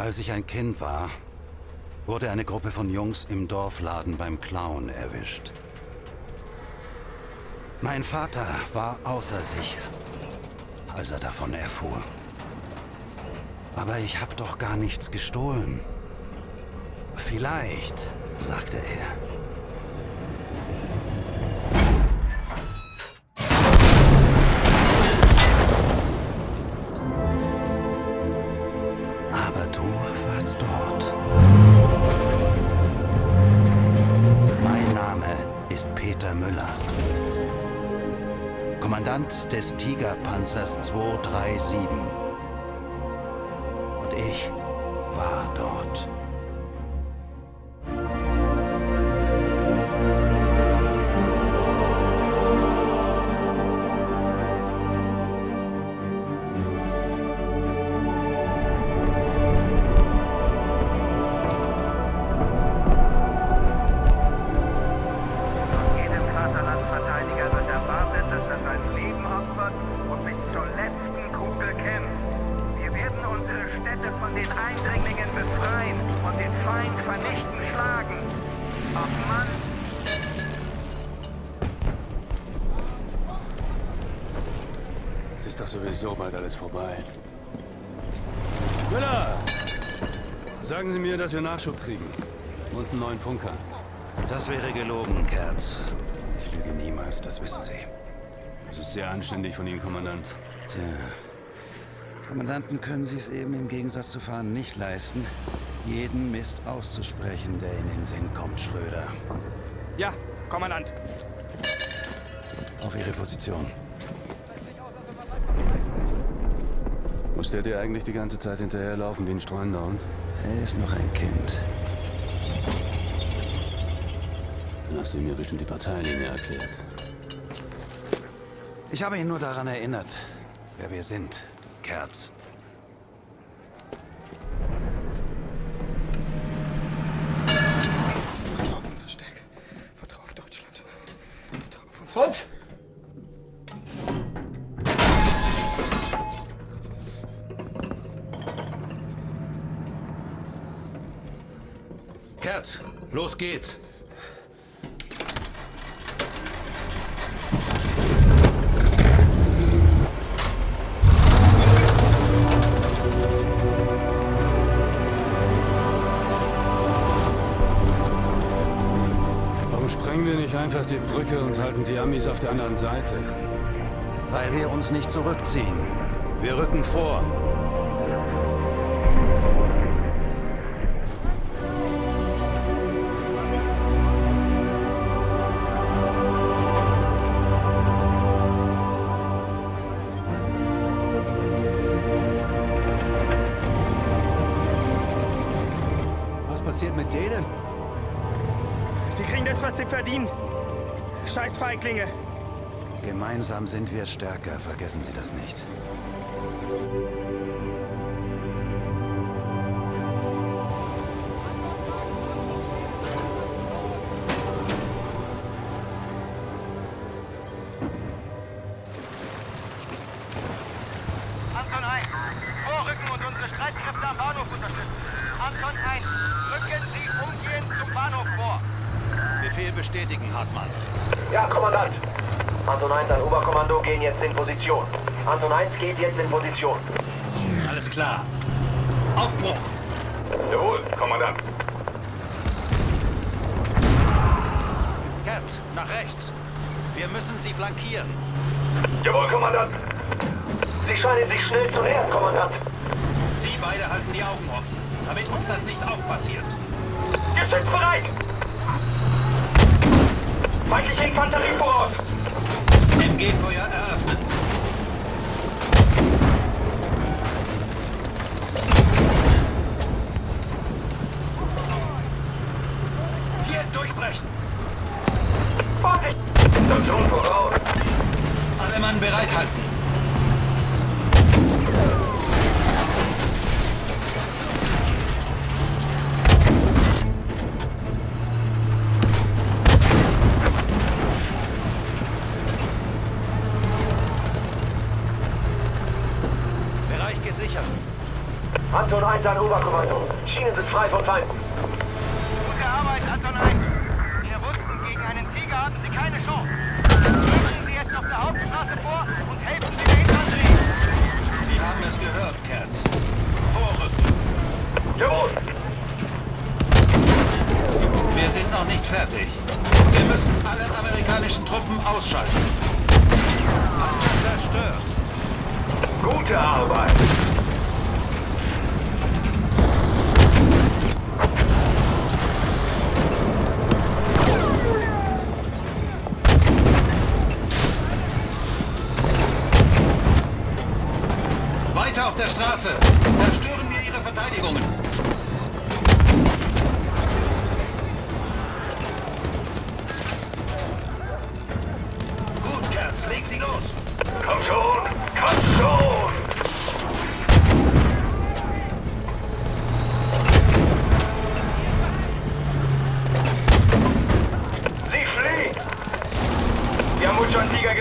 Als ich ein Kind war, wurde eine Gruppe von Jungs im Dorfladen beim Clown erwischt. Mein Vater war außer sich, als er davon erfuhr. Aber ich habe doch gar nichts gestohlen. Vielleicht, sagte er. Kommandant des Tigerpanzers 237. Und ich war dort. Ist doch sowieso bald alles vorbei. Müller! Sagen Sie mir, dass wir Nachschub kriegen. Und einen neuen Funker. Das wäre gelogen, Kerz. Ich lüge niemals, das wissen Sie. Das ist sehr anständig von Ihnen, Kommandant. Tja. Kommandanten können Sie es eben im Gegensatz zu Fahren nicht leisten, jeden Mist auszusprechen, der in den Sinn kommt, Schröder. Ja, Kommandant. Auf Ihre Position. Muss der dir eigentlich die ganze Zeit hinterherlaufen wie ein streunender Hund? Er ist noch ein Kind. Dann hast du ihm ja bestimmt die Parteilinie erklärt. Ich habe ihn nur daran erinnert, wer wir sind, Kerz. Vertrau auf unsere Stärke. Vertrau auf Deutschland. Vertrau auf uns. Und? Kerz, los geht's. Warum sprengen wir nicht einfach die Brücke und halten die Amis auf der anderen Seite? Weil wir uns nicht zurückziehen. Wir rücken vor. Verdienen. Scheiß Feiglinge. Gemeinsam sind wir stärker, vergessen Sie das nicht. Position. Anton 1 geht jetzt in Position. Alles klar. Aufbruch! Jawohl, Kommandant. Kerz, nach rechts. Wir müssen sie flankieren. Jawohl, Kommandant. Sie scheinen sich schnell zu nähern, Kommandant. Sie beide halten die Augen offen, damit uns das nicht auch passiert. Geschütz bereit! Feindliche Infanterie voraus! MG-Feuer eröffnen. Anton 1 an Oberkommando. Schienen sind frei von Feinden. Gute Arbeit, Anton 1. Wir wussten, gegen einen Tiger hatten Sie keine Chance. Rücken Sie jetzt auf der Hauptstraße vor und helfen Sie der Infanterie. Sie haben es gehört, Kerz. Vorrücken. Jawohl! Wir sind noch nicht fertig. Wir müssen alle amerikanischen Truppen ausschalten. Panzer zerstört. Gute Arbeit!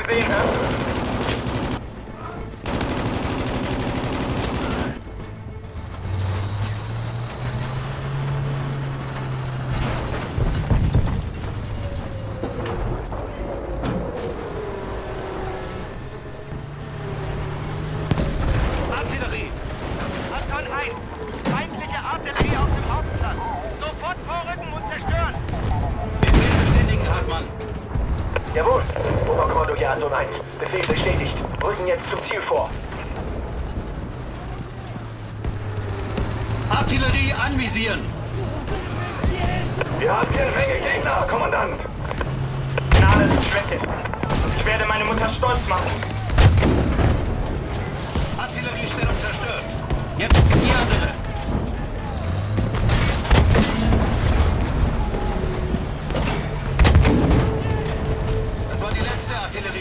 Gesehen, hä? Artillerie. Anton 1. Feindliche Artillerie auf dem Hauptplatz. Sofort vorrücken und zerstören. Befehl bestätigen, Hartmann. Jawohl! Oberkommando hier Anton 1. Befehl bestätigt. Rücken jetzt zum Ziel vor. Artillerie anvisieren. Wir haben hier eine Menge Gegner, Kommandant! Na, alles Schwäche. Ich werde meine Mutter stolz machen. Artilleriestellung zerstört. Jetzt die andere.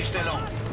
Artilleriestellung.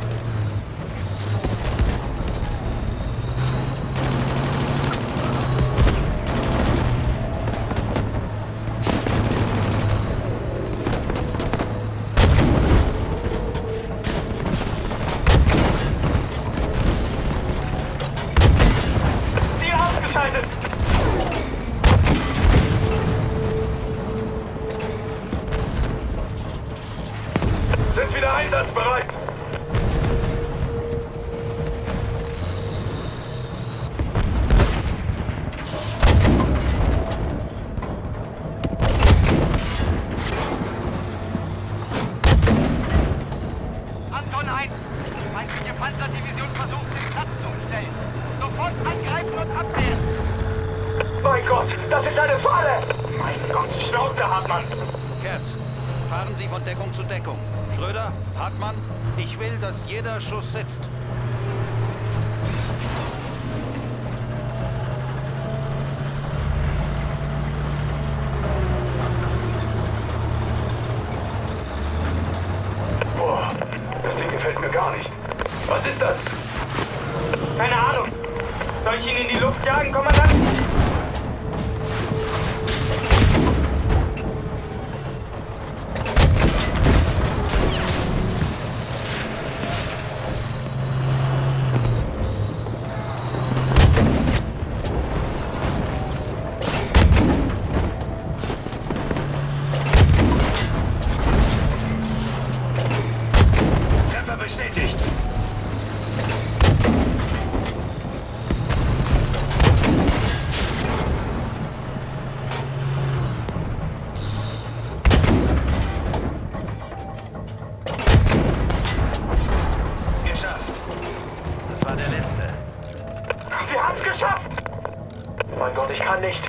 Mein Gott, ich kann nicht.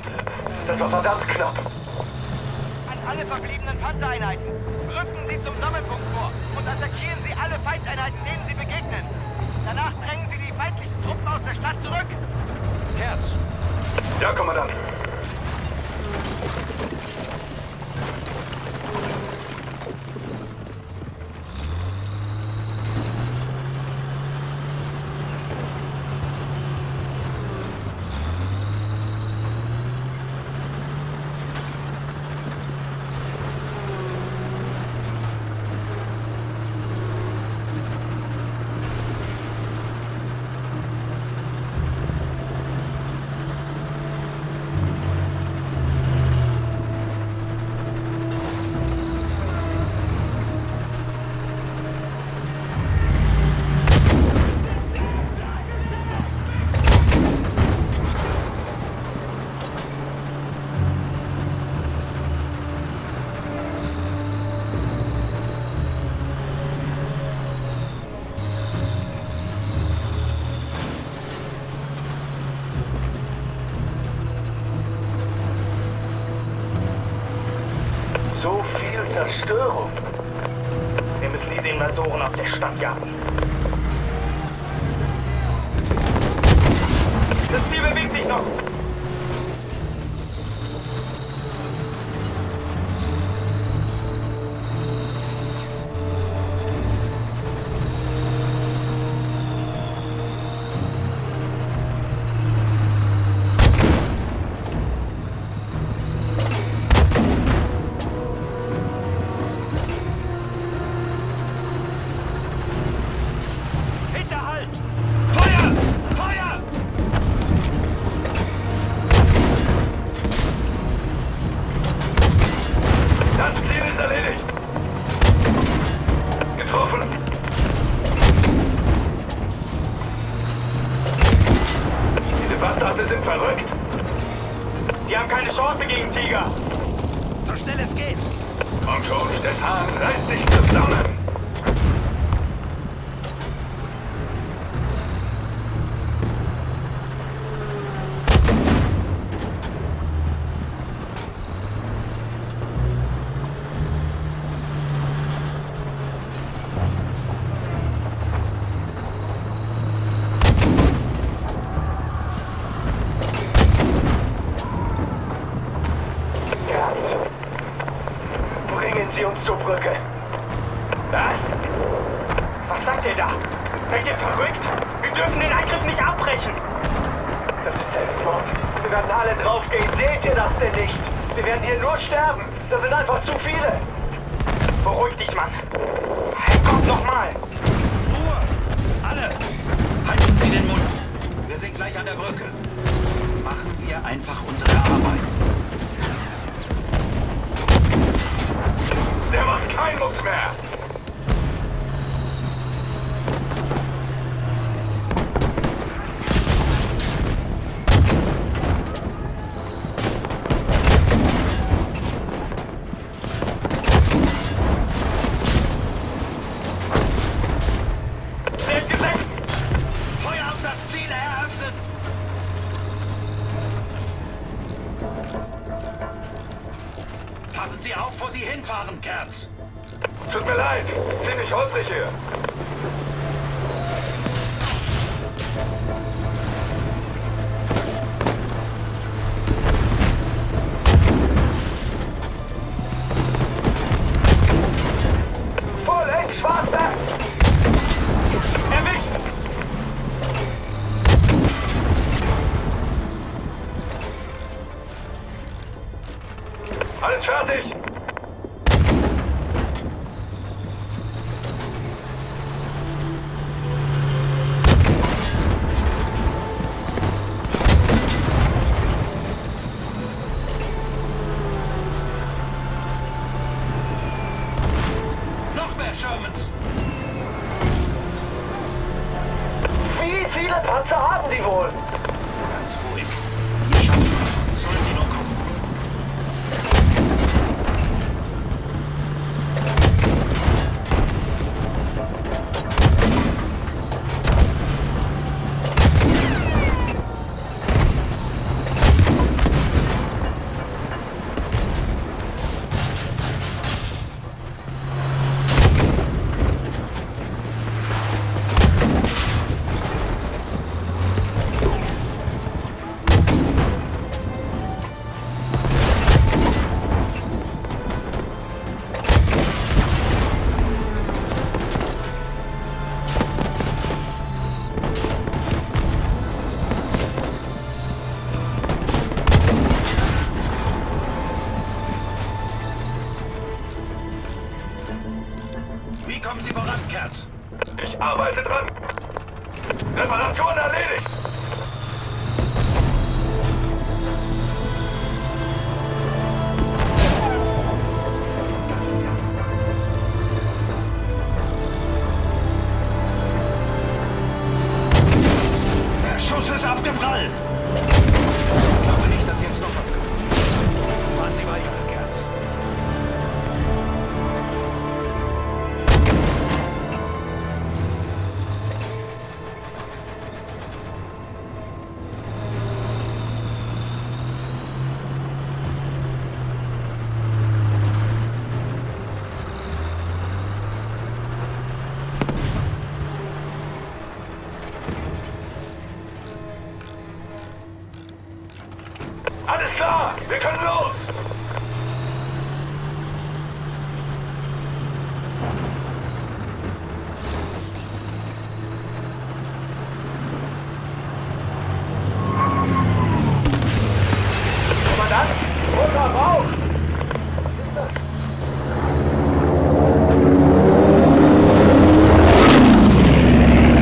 Das war verdammt knapp. An alle verbliebenen Panzereinheiten. Rücken Sie zum Sammelpunkt vor und attackieren Sie alle Feindeinheiten, denen Sie begegnen. Danach drängen Sie die feindlichen Truppen aus der Stadt zurück. Kerz, Ja, Kommandant. destacar. Diese Bastarde sind verrückt. Die haben keine Chance gegen Tiger. So schnell es geht. Komm schon, Stefan, reiß dich zusammen. gleich an der Brücke. Machen wir einfach unsere Arbeit. Der macht keinen Lux mehr. auf, wo Sie hinfahren, Kerz. Tut mir leid, ziemlich holprig hier. Alles fertig!